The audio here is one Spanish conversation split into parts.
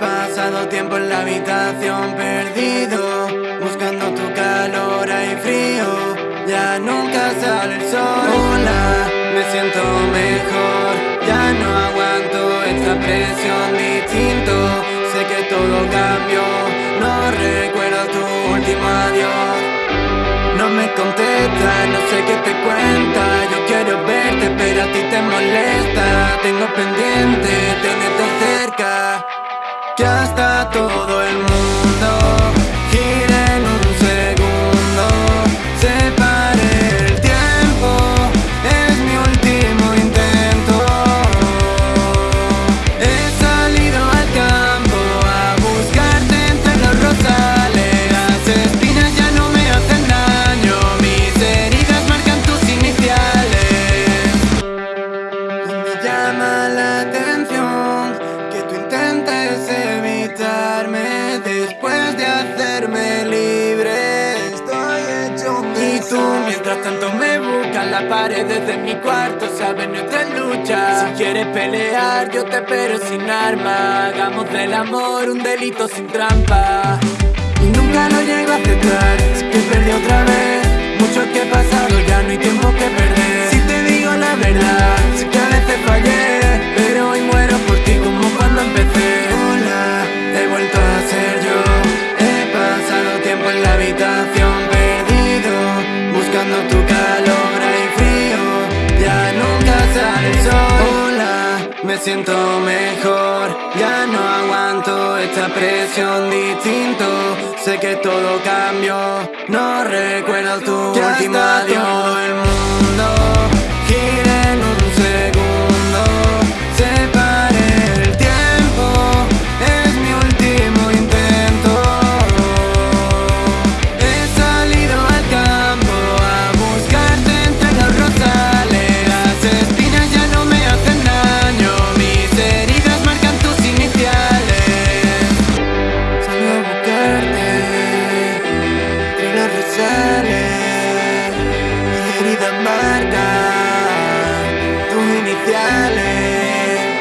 pasado tiempo en la habitación perdido Buscando tu calor hay frío. Ya nunca sale el sol. Hola, me siento mejor. Ya no aguanto esta presión. Distinto Sé que todo cambió. No recuerdo tu último adiós. No me contesta, no sé qué te cuenta. Yo quiero verte pero a ti te molesta. Tengo pendiente todo el mundo mientras tanto, me buscas las paredes de mi cuarto, sabes nuestra lucha. Si quieres pelear, yo te espero sin arma. Hagamos del amor un delito sin trampa. Y nunca lo llego a aceptar, que perdí otra vez. Mucho que he pasado, ya no hay tiempo que calor hay frío. Ya nunca sale el sol. Hola, me siento mejor. Ya no aguanto esta presión distinto. Sé que todo cambió. No recuerdo tu Que último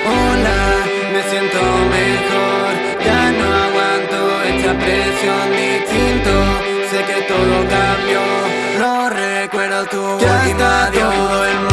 Hola, me siento mejor. Ya no aguanto esta presión distinto. Sé que todo cambió. No recuerdo tu hasta adiós. todo el